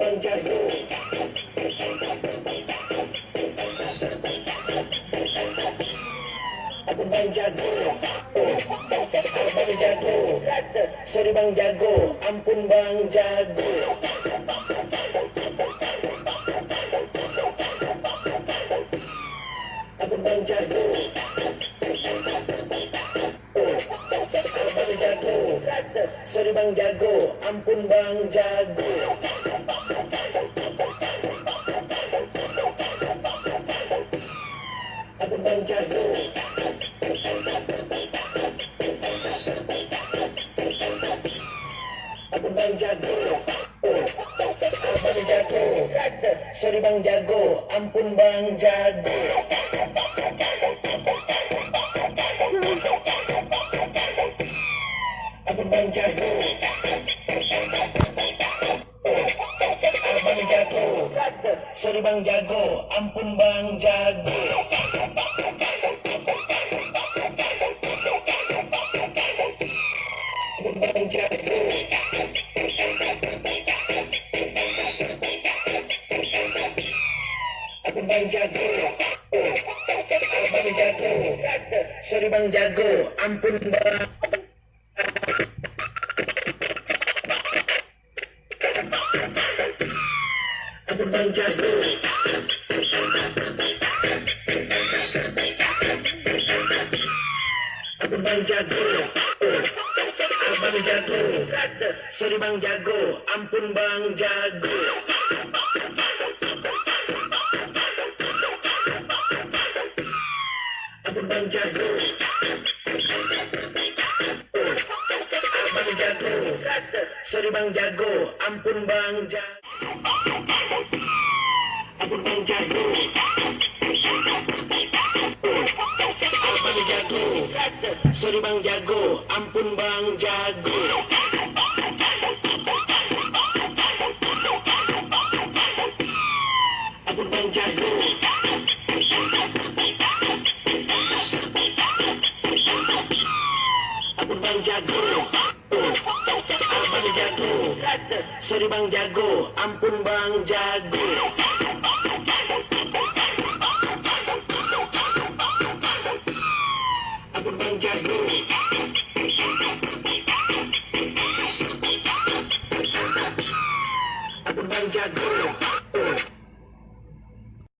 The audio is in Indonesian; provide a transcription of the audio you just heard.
Abang bang jago Abang jago Sorry bang jago Ampun bang jago. Abang bang jago Sorry bang jago Ampun bang jago Bang jago bang jago Sorry bang jago Ampun bang jago Abang bang jago Abang jago. Sorry bang jago. Ampun bang jago. Bang jago. Abang bang jago. Abang jago Sorry bang jago. Ampun bang Abang bang jago Abang bang jago. Abang jago Sorry bang jago. Ampun bang jago Abang bang jago Abang jago. Sorry bang jago Ampun bang jago Abang bang jago. Jago. Sorry bang jago. Ampun bang jago. Abang bang jago. Abang bang jago. Abang jago. Sorry bang jago. Ampun bang jago Abang bang jago